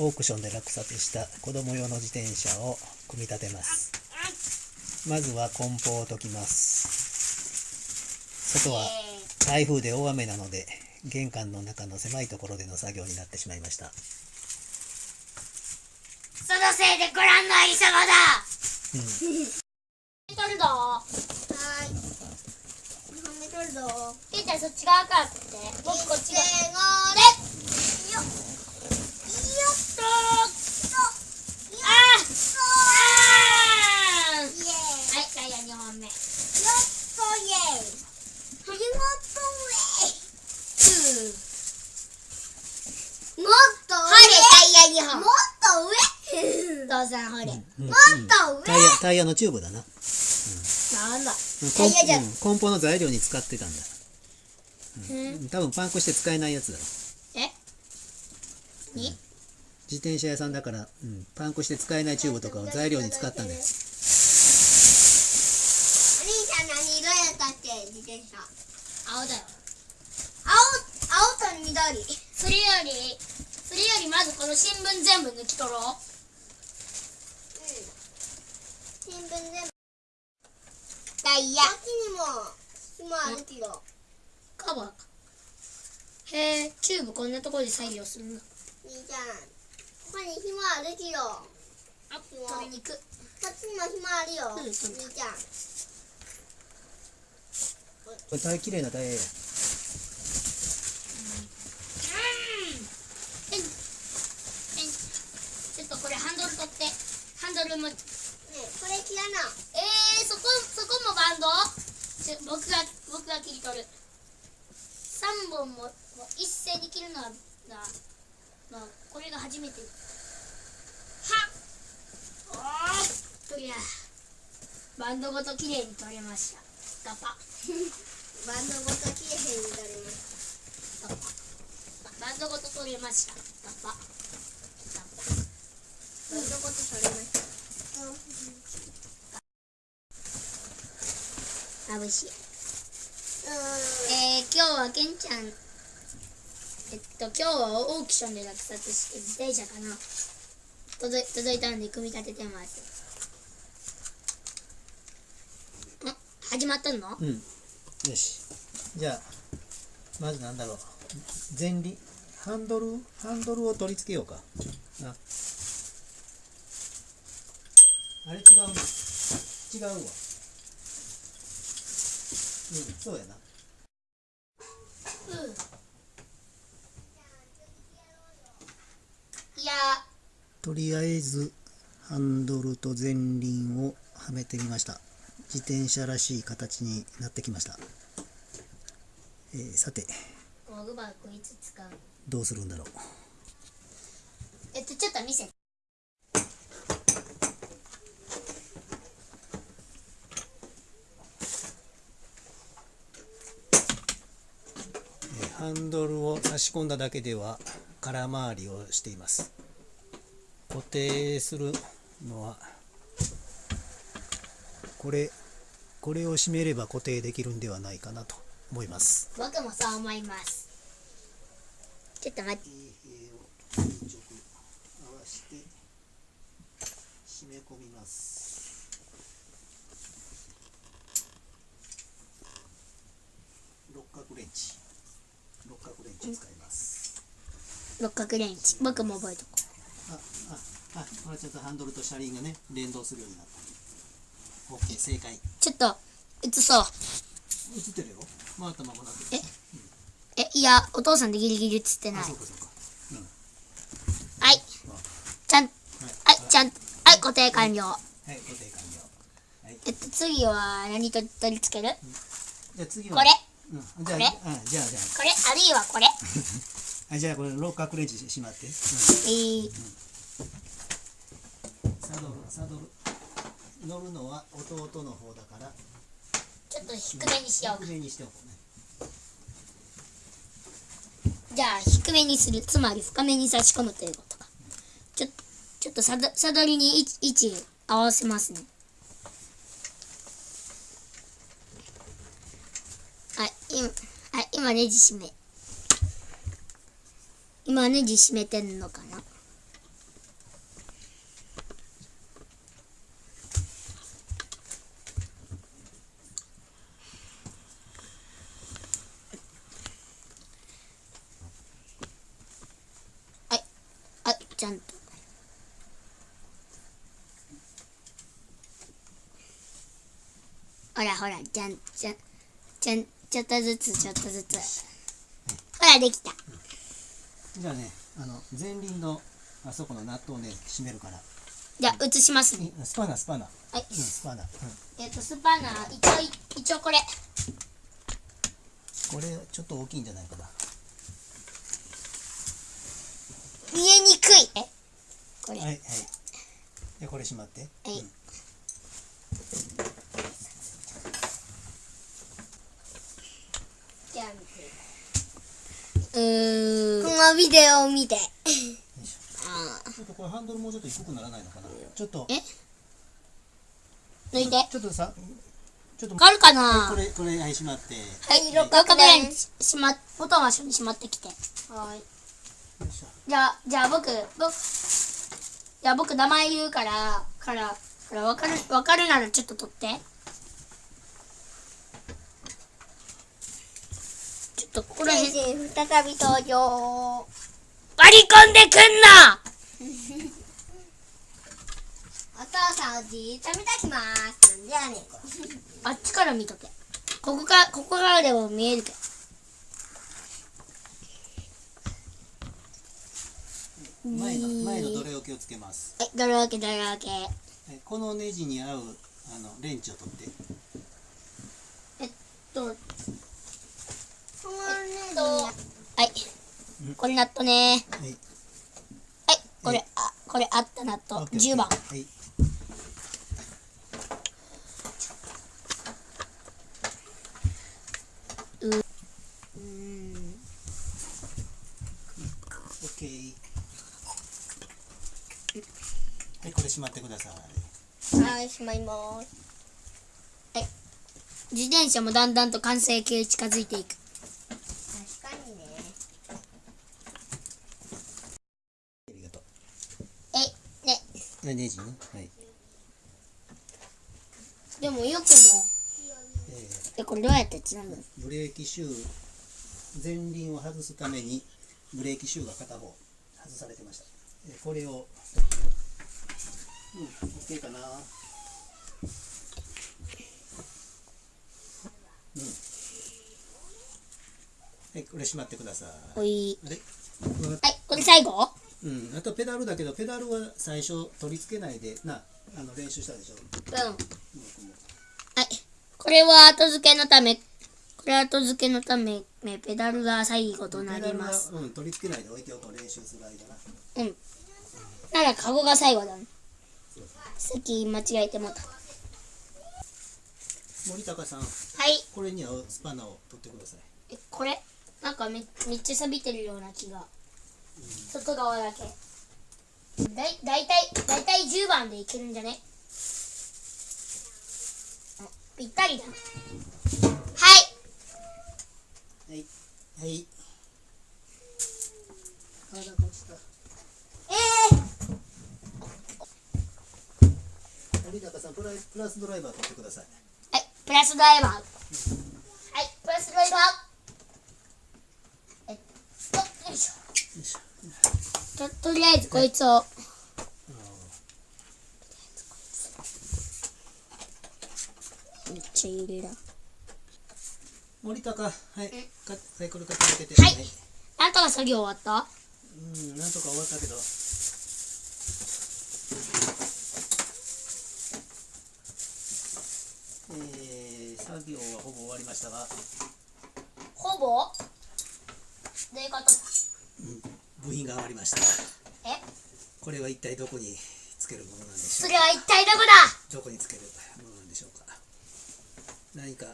オークションで落札した子供用の自転車を組み立てます。まずは梱包を解きます。外は台風で大雨なので玄関の中の狭いところでの作業になってしまいました。そのせいでご覧のありさまだ。うん。取るぞはーい。るぞ。いケイちゃんそっち側からって。僕こっち側。せー。のでよっ。よっとあーあーイエーイ。はいタイヤ。のチューブだななんだタイヤじゃん梱包の材料に使ってたんだうん多分パンクして使えないやつだろえに自転車屋さんだから、うん、パンクして使えないチューブとかを材料に使ったんだよお兄ちゃん何色やったっけ？自転車。青だよ青、青と緑。それよりそれよりまずこの新聞全部抜き取ろう新聞全部。ダイヤ。こっちにも、紐あるけど。カバーかへえチューブこんなところで作業するの兄ちゃん。ここに紐あるけど。あ取りに行くこっちにも紐あるよ。うん兄ちゃん。これ大綺麗なタイヤやえんえんちょっとこれハンドル取ってハンドルもえねこれ切らな。ー、そこそこもバンドちょ僕が僕が切り取る3本ももう一斉に切るのはなまあこれが初めてはっおーっといやバンドごときれいに取れました。ガパ。バンドごと切れへんになります。ガパ。バンドごと取れました。ガパ。ガバンドごと取れました。パまぶしい。うん。えー、今日はけんちゃん。えっと今日はオークションで落札して自転車かな。届いたんで組み立ててます始まったの？うん。よし。じゃあまずなんだろう。前輪ハンドルハンドルを取り付けようか。な。あれ違うな。違うわ。うんそうやな。うん。いや。とりあえずハンドルと前輪をはめてみました自転車らしい形になってきました、えーさて。どうするんだろう。えっとちょっと見せて。えーハンドルを差し込んだだけでは空回りをしています。固定するのはこれこれを締めれば固定できるんではないかなと思います。僕もそう思います。ちょっと待って。締め込みます。六角レンチ。六角レンチ使います。六角レンチ。僕も覚えとこあああこれちょっとハンドルと車輪がね連動するようになった OK 正解。うちょっと映そう。映ってるよ。回ったままなってるえ？えいやお父さんでギリギリ映ってない。はい。ちゃんはい。ちゃんはい固定完了。はい。固定完了。はい。えっと次は何と取り付ける？じゃあ次は。これ。うん、じゃあこれ。あじゃあじゃこれあるいはこれ。ああじゃあこれ六角レンチしまって、うん、えー、サドルサドル乗るのは弟の方だから。ちょっと低めにしようか。低めにしておこうね。じゃあ低めにする。つまり深めに差し込むということか。ちょちょっとサドサドルに位置合わせますね。はい今はい今ネジ締め。今ネジ締めてんのかなほらほらじゃんじゃんじゃんちょっとずつちょっとずつ。ほらできた。じゃあねあの前輪のあそこのナットをね閉めるから。じゃあ移しますね。いスパナスパナ。はい。うんスパナ、うん、えっとスパナー一応一応これ。これちょっと大きいんじゃないかな。見えにくい。え？これ。はいはい。でこれしまって。はい。うんじゃあうーん。このビデオを見て。ちょっとこれハンドルもうちょっと低くならないのかな？ちょっと。え抜いて。ちょっとさちょっと。わかるかな？これこれはいしまって。はい六角ぐらいにしまボタンはししまってきて。はい。じゃあじゃあ僕僕じゃあ僕名前言うからからからわかるわかるならちょっと取ってちょっとここら再び登場。割り込んでくんな！お父さんをじーっと見ときます。なんでやねんこれ。あっちから見とけ。ここかここからでも見えるけど。前の前のどれを気をつけます？えどれだけどれだけ？えこのネジに合うあのレンチを取ってとこのねとはいうんこれナットね。はい。はいこれあこれあったナットオッケー。オッケー10番。はい。オッケーはいこれしまってください。はいしまいます。自転車もだんだんと完成形近づいていく確かにねありがとうえねはいネジね。はい。でもよくもええ。これどうやってつなぐ？ブレーキシュー前輪を外すためにブレーキシューが片方外されてました。えーこれをうんオッケーかな。うん。はいこれしまってください。ほい。はいこれ最後？うん、あとペダルだけどペダルは最初取り付けないでなあの練習したでしょ？うん。はい。これは後付けのためこれは後付けのためねペダルが最後となペダルはりますうん、取り付けないで置いておこう練習する間な。うん。ならカゴが最後だね。さっき間違えてもうた。森高さん。はい。これに合うスパナを取ってください。えこれ？なんかめめっちゃ錆びてるような気が外側だけ。だいだいたいだいたい10番でいけるんじゃね？あぴったりだ。はい。はい。はい。え森高さんプラスドライバー取ってください。ー、はいプラスドライバー。はいプラスドライバーえっとよいしよいしょょととりあえずこいつを。めっちゃ入れだ森高はい。かサイクル傾けて。はい。なんとか作業終わった？うんなんとか終わったけど。えー、作業はほぼ終わりましたが。ほぼ？どういうことだ？部品が余りましたえ？これは一体どこにつけるものなんでしょそうれは一体どこだ？どこにつけるものなんでしょうか？何か、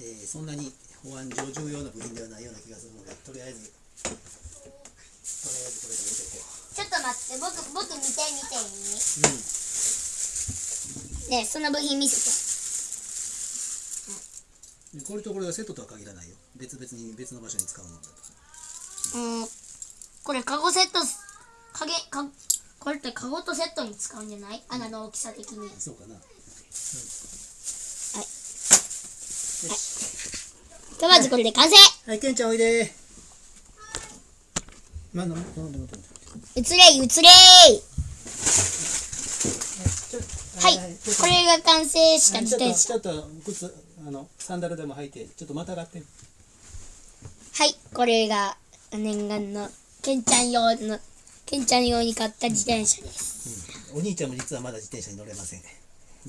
えーそんなに保安上重要な部品ではないような気がするのでとりあえずとりあえずこれで置いておこちょっと待って僕僕見て見ていういねえその部品見せて。うん。これとこれがセットとは限らないよ。別々に別の場所に使うものだとうん。これカゴセットす影かこれってカゴとセットに使うんじゃない？穴の大きさ的に。そうかな、うん、はい。よし。じゃあまずこれで完成。はいケンちゃんおいで。まあ、なんで待って待って待って移れ移れはい。これが完成した自転車ちょっとちょっと靴あのサンダルでも履いてちょっとまたがって。はい。これが念願のケンちゃん用のケンちゃん用に買った自転車です。お兄ちゃんも実はまだ自転車に乗れません。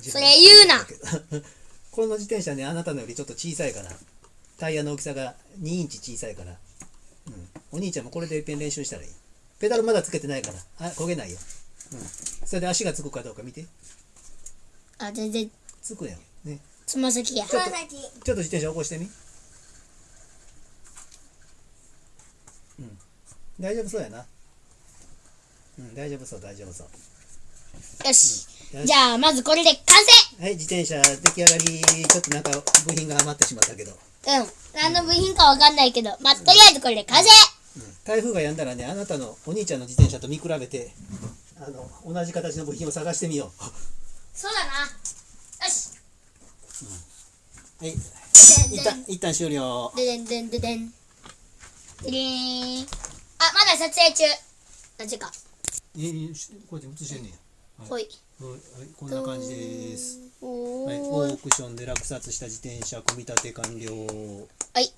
それ言うな。この自転車ねあなたのよりちょっと小さいからタイヤの大きさが2インチ小さいから、うん、お兄ちゃんもこれでいっぺん練習したらいい。ペダルまだつけてないから。あ焦げないよ、うん、それで足がつくかどうか見て。あ全然。つくやん。ね。つま先や。ちょっとつま先。ちょっと自転車起こしてみ。うん。大丈夫そうやなうん大丈夫そう大丈夫そう。よし。よし。じゃあまずこれで完成。はい自転車出来上がり。ちょっとなんか部品が余ってしまったけど、うん。何の部品かわかんないけどまあとりあえずこれで完成。うん台風が止んだらねあなたのお兄ちゃんの自転車と見比べてあの同じ形の部品を探してみよそうだな。よし。うはい。で一旦一旦終了。ででんでんででん。でりーん。あまだ撮影中。なぜかええこうやって映してんねや。はい、はい、こんな感じです。おはい、ーオークションで落札した自転車組み立て完了。はい